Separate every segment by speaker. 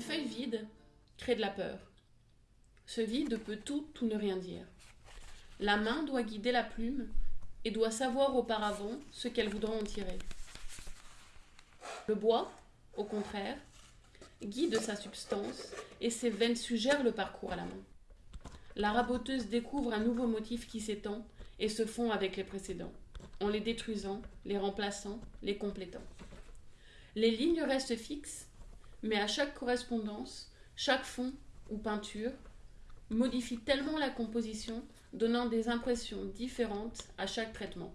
Speaker 1: Une feuille vide crée de la peur. Ce vide peut tout ou ne rien dire. La main doit guider la plume et doit savoir auparavant ce qu'elle voudra en tirer. Le bois, au contraire, guide sa substance et ses veines suggèrent le parcours à la main. La raboteuse découvre un nouveau motif qui s'étend et se fond avec les précédents, en les détruisant, les remplaçant, les complétant. Les lignes restent fixes, mais à chaque correspondance, chaque fond ou peinture modifie tellement la composition, donnant des impressions différentes à chaque traitement.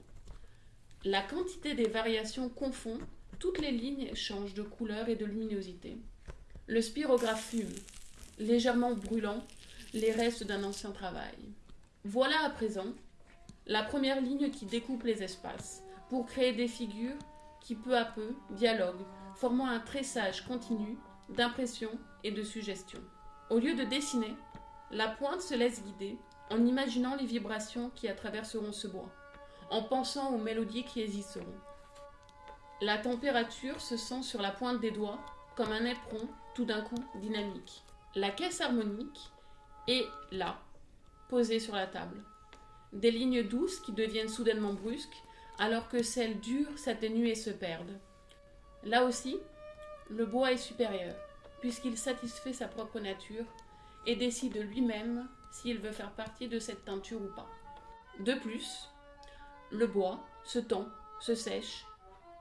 Speaker 1: La quantité des variations confond, toutes les lignes changent de couleur et de luminosité. Le spirographe fume, légèrement brûlant les restes d'un ancien travail. Voilà à présent la première ligne qui découpe les espaces pour créer des figures qui peu à peu dialoguent, formant un tressage continu d'impression et de suggestion. Au lieu de dessiner, la pointe se laisse guider en imaginant les vibrations qui traverseront ce bois, en pensant aux mélodies qui existeront. La température se sent sur la pointe des doigts comme un éperon tout d'un coup dynamique. La caisse harmonique est là, posée sur la table. Des lignes douces qui deviennent soudainement brusques, alors que celles dures s'atténuent et se perdent. Là aussi, le bois est supérieur, puisqu'il satisfait sa propre nature et décide lui-même s'il veut faire partie de cette teinture ou pas. De plus, le bois se tend, se sèche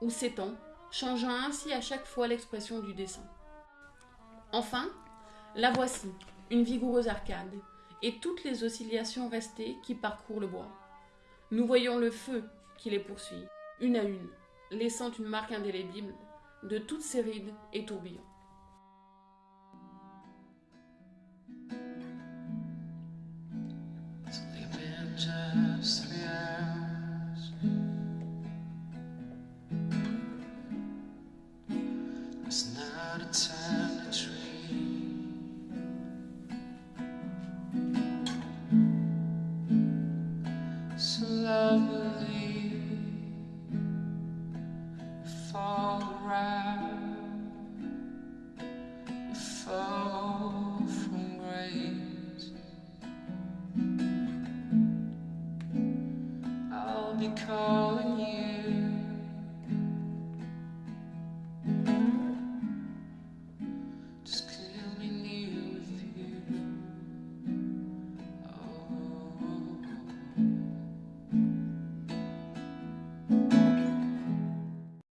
Speaker 1: ou s'étend, changeant ainsi à chaque fois l'expression du dessin. Enfin, la voici, une vigoureuse arcade, et toutes les oscillations restées qui parcourent le bois. Nous voyons le feu qui les poursuit, une à une, laissant une marque indélébile de toutes ces rides et tourbillons.
Speaker 2: from grace. I'll be calling you.